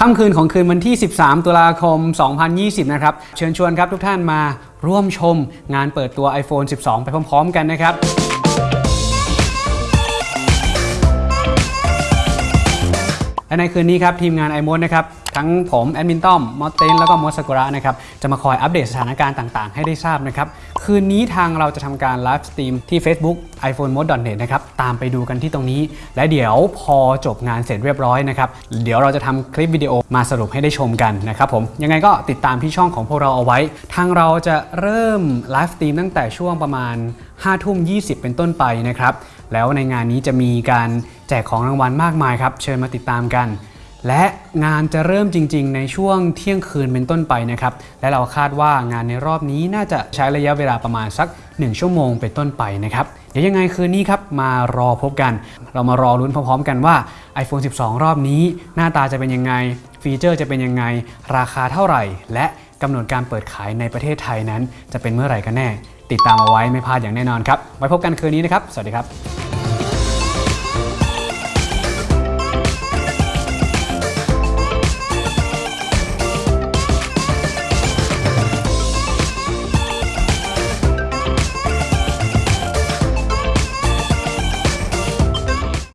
ค่ำคืนของคืนวันที่ 13 ตุลาคม 2020 นะครับ เชิญชวนครับทุกท่านมาร่วมชมงานเปิดตัว iPhone 12 ไปพร้อม ๆ กันนะครับ และในคืนนี้ครับทีมงาน i m o d นะครับทั้งผมแอดมินต้อมมอสเตนแล้วก็มอสซากุระนะครับจะมาคอยอัปเดตสถานการณ์ต่างๆ ให้ได้ทราบนะครับคืนนี้ทางเราจะทำการ live stream ที่ Facebook iPhoneMod.net นะครับตามไปดูกันที่ตรงนี้ และเดี๋ยวพอจบงานเสร็จเรียบร้อยนะครับเดี๋ยวเราจะทำคลิปวิดีโอมาสรุปให้ได้ชมกันนะครับผมยังไงก็ติดตามที่ช่องของพวกเราเอาไว้ ทางเราจะเริ่ม live stream ตั้งแต่ช่วงประมาณ5ทุ่ม20 เป็นต้นไปนะครับแล้วในงานนี้จะมีการ แจกของรางวัลมากมายครับ เชิญมาติดตามกัน และงานจะเริ่มจริง ๆ ในช่วงเที่ยงคืนเป็นต้นไปนะครับ และเราคาดว่างานในรอบนี้น่าจะใช้ระยะเวลาประมาณสัก 1 ชั่วโมงเป็นต้นไปนะครับ เดี๋ยวยังไงคืนนี้ครับมารอพบกัน เรามารอลุ้นพร้อมๆ กันว่า iPhone 12 รอบนี้ หน้าตาจะเป็นยังไง ฟีเจอร์จะเป็นยังไง ราคาเท่าไหร่ และกำหนดการเปิดขายในประเทศไทยนั้น จะเป็นเมื่อไหร่กันแน่ ติดตามเอาไว้ไม่พลาดอย่างแน่นอนครับ ไว้พบกันคืนนี้นะครับ สวัสดีครับ